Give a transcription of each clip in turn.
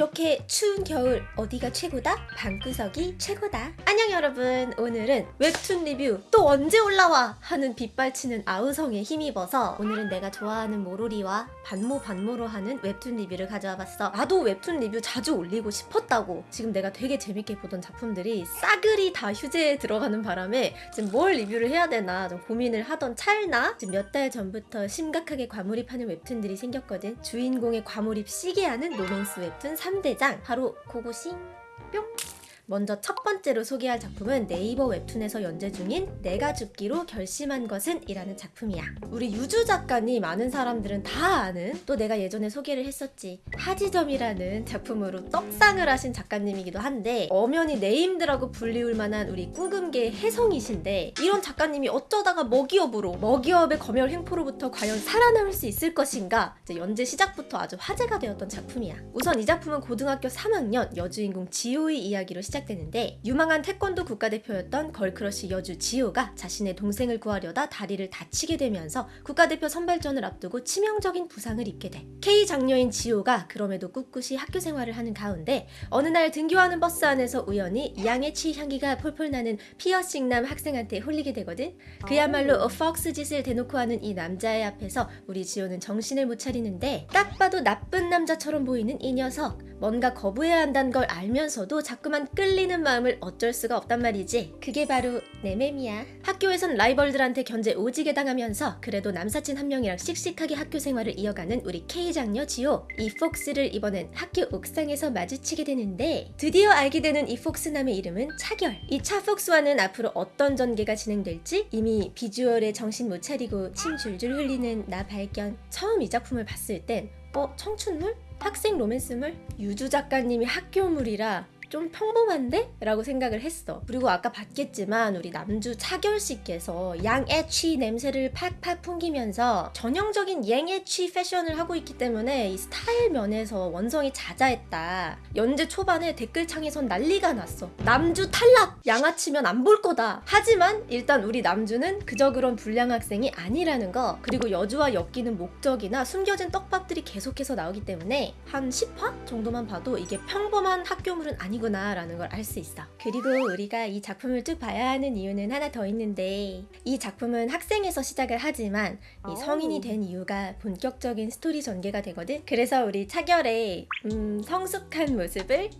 이렇게 추운 겨울 어디가 최고다? 방구석이 최고다. 안녕 여러분. 오늘은 웹툰 리뷰 또 언제 올라와? 하는 빗발치는 아우성에 힘입어서 오늘은 내가 좋아하는 모로리와 반모 반모로 하는 웹툰 리뷰를 가져와 봤어. 나도 웹툰 리뷰 자주 올리고 싶었다고. 지금 내가 되게 재밌게 보던 작품들이 싸그리 다 휴재에 들어가는 바람에 지금 뭘 리뷰를 해야 되나 좀 고민을 하던 찰나 지금 몇 달 전부터 심각하게 과몰입하는 웹툰들이 생겼거든. 주인공의 과몰입 시게 하는 로맨스 웹툰 3대장. 바로 고고싱. 뿅 먼저 첫 번째로 소개할 작품은 네이버 웹툰에서 연재 중인 내가 죽기로 결심한 것은 이라는 작품이야. 우리 유주 작가님 많은 사람들은 다 아는 또 내가 예전에 소개를 했었지. 하지점이라는 작품으로 떡상을 하신 작가님이기도 한데 엄연히 네임드라고 불리울 만한 우리 꾸금계의 혜성이신데 이런 작가님이 어쩌다가 먹이업으로 먹이업의 검열 횡포로부터 과연 살아남을 수 있을 것인가 연재 시작부터 아주 화제가 되었던 작품이야. 우선 이 작품은 고등학교 3학년 여주인공 지호의 이야기로 시작 시작되는데 유망한 태권도 국가대표였던 걸크러쉬 여주 지호가 자신의 동생을 구하려다 다리를 다치게 되면서 국가대표 선발전을 앞두고 치명적인 부상을 입게 돼. K 장녀인 지호가 그럼에도 꿋꿋이 학교 생활을 하는 가운데 어느 날 등교하는 버스 안에서 우연히 양아치 향기가 폴폴 나는 피어싱남 학생한테 홀리게 되거든. 그야말로 어, fox 짓을 대놓고 하는 이 남자의 앞에서 우리 지호는 정신을 못 차리는데 딱 봐도 나쁜 남자처럼 보이는 이 녀석 뭔가 거부해야 한다는 걸 알면서도 자꾸만 끌 리는 마음을 어쩔 수가 없단 말이지. 그게 바로 내 맴이야. 학교에선 라이벌들한테 견제 오지게 당하면서 그래도 남사친 한 명이랑 씩씩하게 학교 생활을 이어가는 우리 K 장녀 지호. 이 fox를 이번엔 학교 옥상에서 마주치게 되는데 드디어 알게 되는 이 fox남의 이름은 차결. 이 차 fox와는 앞으로 어떤 전개가 진행될지 이미 비주얼에 정신 못 차리고 침 줄줄 흘리는 나 발견. 처음 이 작품을 봤을 땐 어? 청춘물? 학생 로맨스물? 유주 작가님이 학교물이라 좀 평범한데? 라고 생각을 했어. 그리고 아까 봤겠지만 우리 남주 차결 씨께서 양애취 냄새를 팍팍 풍기면서 전형적인 양애취 패션을 하고 있기 때문에 이 스타일 면에서 원성이 자자했다. 연재 초반에 댓글창에선 난리가 났어. 남주 탈락! 양아치면 안 볼 거다. 하지만 일단 우리 남주는 그저 그런 불량 학생이 아니라는 거 그리고 여주와 엮이는 목적이나 숨겨진 떡밥들이 계속해서 나오기 때문에 한 10화 정도만 봐도 이게 평범한 학교물은 아니 아니구나 라는 걸 알 수 있어. 그리고 우리가 이 작품을 쭉 봐야 하는 이유는 하나 더 있는데 이 작품은 학생에서 시작을 하지만 이 성인이 된 이유가 본격적인 스토리 전개가 되거든. 그래서 우리 차결의 음, 성숙한 모습을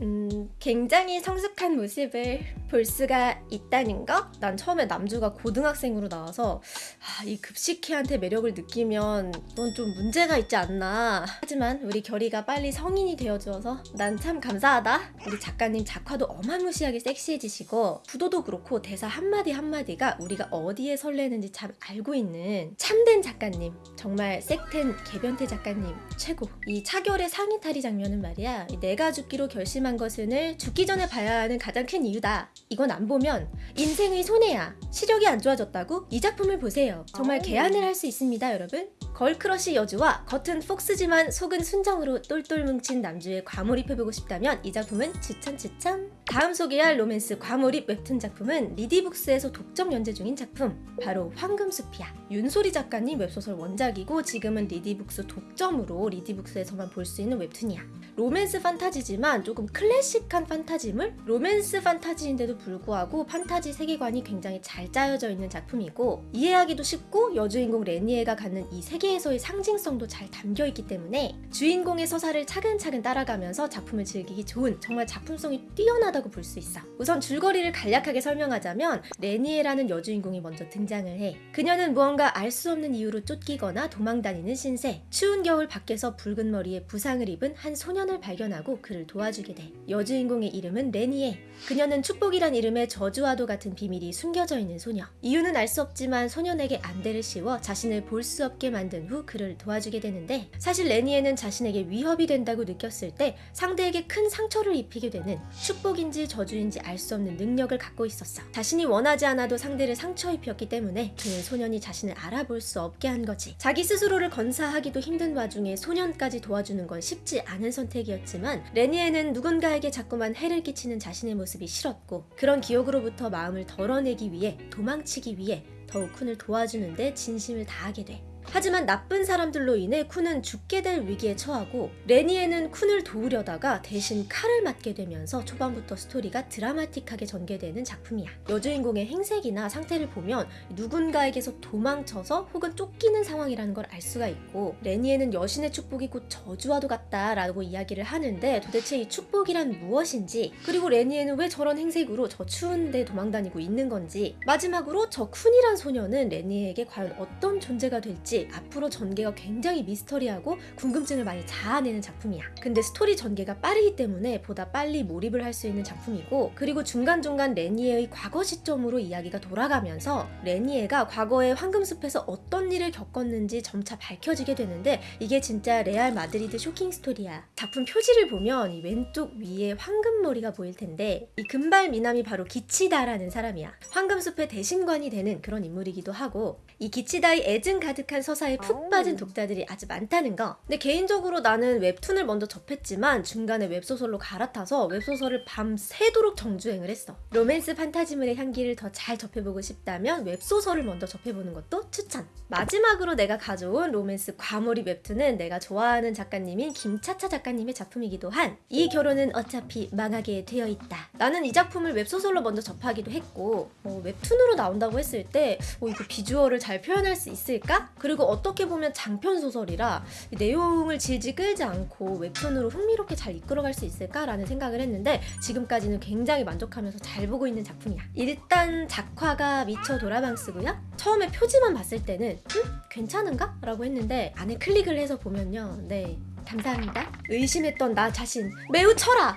음, 굉장히 성숙한 모습을 볼 수가 있다는 거? 난 처음에 남주가 고등학생으로 나와서 아, 이 급식회한테 매력을 느끼면 넌 좀 문제가 있지 않나. 하지만 우리 결이가 빨리 성인이 되어주어서 난 참 감사하다. 우리 작가님 작화도 어마무시하게 섹시해지시고 구도도 그렇고 대사 한마디 한마디가 우리가 어디에 설레는지 참 알고 있는 참된 작가님 정말 섹텐 개변태 작가님 최고. 이 차결의 상의 탈의 장면은 말이야 내가 죽기로 결심한 것을 죽기 전에 봐야 하는 가장 큰 이유다 이건 안 보면 인생의 손해야. 시력이 안 좋아졌다고? 이 작품을 보세요. 정말 개안을 할 수 있습니다, 여러분. 걸크러쉬 여주와 겉은 fox지만 속은 순정으로 똘똘 뭉친 남주에 과몰입해보고 싶다면 이 작품은 추천 추천! 다음 소개할 로맨스 과몰입 웹툰 작품은 리디북스에서 독점 연재 중인 작품 바로 황금숲이야 윤소리 작가님 웹소설 원작이고 지금은 리디북스 독점으로 리디북스에서만 볼 수 있는 웹툰이야 로맨스 판타지지만 조금 클래식한 판타지물? 로맨스 판타지인데도 불구하고 판타지 세계관이 굉장히 잘 짜여져 있는 작품이고 이해하기도 쉽고 여주인공 레니에가 갖는 이 세계 세계에서의 상징성도 잘 담겨있기 때문에 주인공의 서사를 차근차근 따라가면서 작품을 즐기기 좋은 정말 작품성이 뛰어나다고 볼 수 있어. 우선 줄거리를 간략하게 설명하자면 레니에라는 여주인공이 먼저 등장을 해. 그녀는 무언가 알 수 없는 이유로 쫓기거나 도망다니는 신세. 추운 겨울 밖에서 붉은 머리에 부상을 입은 한 소년을 발견하고 그를 도와주게 돼 여주인공의 이름은 레니에 그녀는 축복이란 이름의 저주와도 같은 비밀이 숨겨져 있는 소녀 이유는 알 수 없지만 소년에게 안대를 씌워 자신을 볼 수 없게 만든 후 그를 도와주게 되는데 사실 레니에는 자신에게 위협이 된다고 느꼈을 때 상대에게 큰 상처를 입히게 되는 축복인지 저주인지 알 수 없는 능력을 갖고 있었어. 자신이 원하지 않아도 상대를 상처 입혔기 때문에 그는 소년이 자신을 알아볼 수 없게 한 거지. 자기 스스로를 건사하기도 힘든 와중에 소년까지 도와주는 건 쉽지 않은 선택이었지만 레니에는 누군가에게 자꾸만 해를 끼치는 자신의 모습이 싫었고 그런 기억으로부터 마음을 덜어내기 위해 도망치기 위해 더욱 쿤을 도와주는데 진심을 다하게 돼. 하지만 나쁜 사람들로 인해 쿤은 죽게 될 위기에 처하고 레니에는 쿤을 도우려다가 대신 칼을 맞게 되면서 초반부터 스토리가 드라마틱하게 전개되는 작품이야. 여주인공의 행색이나 상태를 보면 누군가에게서 도망쳐서 혹은 쫓기는 상황이라는 걸 알 수가 있고 레니에는 여신의 축복이 곧 저주와도 같다 라고 이야기를 하는데 도대체 이 축복이란 무엇인지 그리고 레니에는 왜 저런 행색으로 저 추운데 도망다니고 있는 건지 마지막으로 저 쿤이란 소녀는 레니에게 과연 어떤 존재가 될지 앞으로 전개가 굉장히 미스터리하고 궁금증을 많이 자아내는 작품이야. 근데 스토리 전개가 빠르기 때문에 보다 빨리 몰입을 할 수 있는 작품이고 그리고 중간중간 레니에의 과거 시점으로 이야기가 돌아가면서 레니에가 과거에 황금숲에서 어떤 일을 겪었는지 점차 밝혀지게 되는데 이게 진짜 레알 마드리드 쇼킹 스토리야. 작품 표지를 보면 이 왼쪽 위에 황금머리가 보일 텐데 이 금발 미남이 바로 기치다라는 사람이야. 황금숲의 대신관이 되는 그런 인물이기도 하고 이 기치다의 애증 가득한 서사에 푹 빠진 독자들이 아주 많다는 거. 근데 개인적으로 나는 웹툰을 먼저 접했지만 중간에 웹소설로 갈아타서 웹소설을 밤새도록 정주행을 했어. 로맨스 판타지물의 향기를 더 잘 접해보고 싶다면 웹소설을 먼저 접해보는 것도 추천. 마지막으로 내가 가져온 로맨스 과몰입 웹툰은 내가 좋아하는 작가님인 김차차 작가님의 작품이기도 한 이 결혼은 어차피 망하게 되어 있다. 나는 이 작품을 웹소설로 먼저 접하기도 했고 어, 웹툰으로 나온다고 했을 때 어, 이거 비주얼을 잘 표현할 수 있을까? 그리고 어떻게 보면 장편 소설이라 이 내용을 질질 끌지 않고 웹툰으로 흥미롭게 잘 이끌어갈 수 있을까라는 생각을 했는데 지금까지는 굉장히 만족하면서 잘 보고 있는 작품이야. 일단 작화가 미쳐 도라방스고요. 처음에 표지만 봤을 때는 음? 괜찮은가? 라고 했는데 안에 클릭을 해서 보면요. 네. 감사합니다. 의심했던 나 자신 매우 쳐라!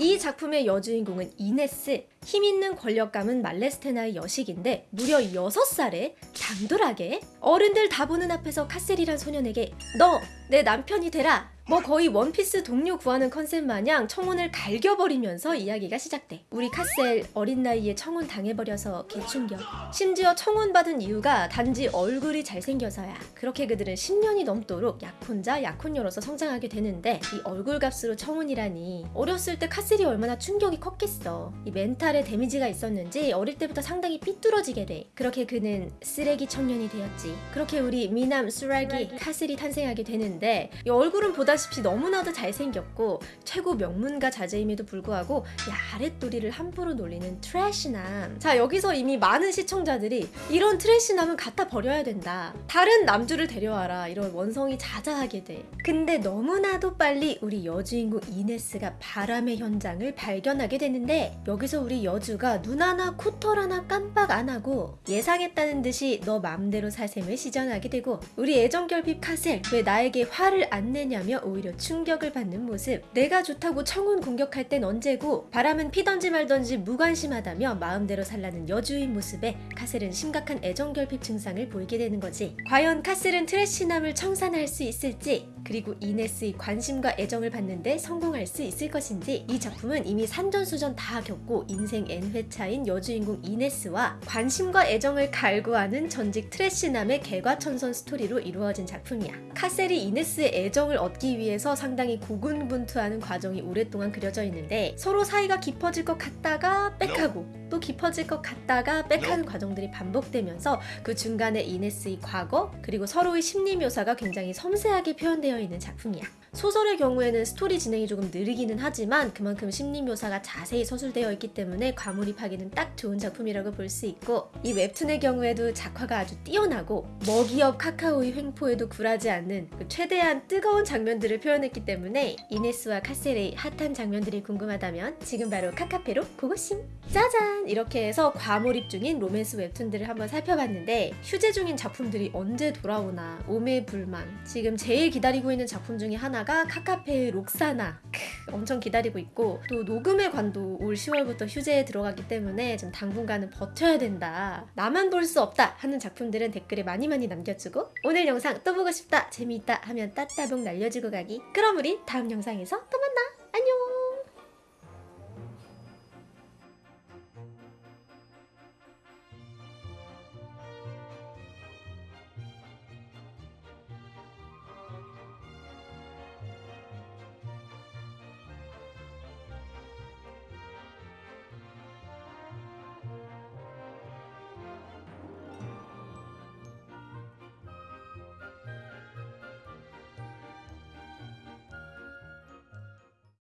이 작품의 여주인공은 이네스. 힘 있는 권력가문 발레스테나의 여식인데 무려 6살에 당돌하게 어른들 다 보는 앞에서 카셀이란 소년에게 너 내 남편이 되라 뭐 거의 원피스 동료 구하는 컨셉 마냥 청혼을 갈겨버리면서 이야기가 시작돼. 우리 카셀 어린 나이에 청혼 당해버려서 개충격. 심지어 청혼받은 이유가 단지 얼굴이 잘생겨서야. 그렇게 그들은 10년이 넘도록 약혼자, 약혼녀로서 성장하게 되는데 이 얼굴 값으로 청혼이라니. 어렸을 때 카셀이 얼마나 충격이 컸겠어. 이 멘탈에 데미지가 있었는지 어릴 때부터 상당히 삐뚤어지게 돼. 그렇게 그는 쓰레기 청년이 되었지. 그렇게 우리 미남 쓰레기 카셀이 탄생하게 되는데 이 얼굴은 보다 시피 너무나도 잘생겼고 최고 명문가 자제임에도 불구하고 이 아랫도리를 함부로 놀리는 trash남. 자 여기서 이미 많은 시청자들이 이런 trash남은 갖다 버려야 된다. 다른 남주를 데려와라. 이런 원성이 자자하게 돼. 근데 너무나도 빨리 우리 여주인공 이네스가 바람의 현장을 발견하게 되는데 여기서 우리 여주가 눈 하나 코털 하나 깜빡 안 하고 예상했다는 듯이 너 맘대로 사셈을 시전하게 되고 우리 애정결핍 카셀 왜 나에게 화를 안 내냐며 오히려 충격을 받는 모습. 내가 좋다고 청혼 공격할 땐 언제고 바람은 피던지 말던지 무관심하다며 마음대로 살라는 여주인 모습에 카셀은 심각한 애정결핍 증상을 보이게 되는 거지. 과연 카셀은 trash남을 청산할 수 있을지 그리고 이네스의 관심과 애정을 받는데 성공할 수 있을 것인지 이 작품은 이미 산전수전 다 겪고 인생 N회차인 여주인공 이네스와 관심과 애정을 갈구하는 전직 trash남의 개과천선 스토리로 이루어진 작품이야. 카셀이 이네스의 애정을 얻기 위해서 상당히 고군분투하는 과정이 오랫동안 그려져 있는데 서로 사이가 깊어질 것 같다가 back하고 또 깊어질 것 같다가 back하는 과정들이 반복되면서 그 중간에 이네스의 과거 그리고 서로의 심리 묘사가 굉장히 섬세하게 표현되어 있는 작품이야. 소설의 경우에는 스토리 진행이 조금 느리기는 하지만 그만큼 심리 묘사가 자세히 서술되어 있기 때문에 과몰입하기는 딱 좋은 작품이라고 볼 수 있고 이 웹툰의 경우에도 작화가 아주 뛰어나고 모기업 카카오의 횡포에도 굴하지 않는 그 최대한 뜨거운 장면들을 표현했기 때문에 이네스와 카셀의 핫한 장면들이 궁금하다면 지금 바로 카카페로 고고싱! 짜잔! 이렇게 해서 과몰입 중인 로맨스 웹툰들을 한번 살펴봤는데 휴재 중인 작품들이 언제 돌아오나 오매불망 지금 제일 기다리고 있는 작품 중에 하나가 카카페의 록사나 크, 엄청 기다리고 있고 또 녹음의 관도 올 10월부터 휴재에 들어가기 때문에 좀 당분간은 버텨야 된다. 나만 볼 수 없다 하는 작품들은 댓글에 많이 많이 남겨주고 오늘 영상 또 보고 싶다 재미있다 하면 따따봉 날려주고 가기. 그럼 우리 다음 영상에서 또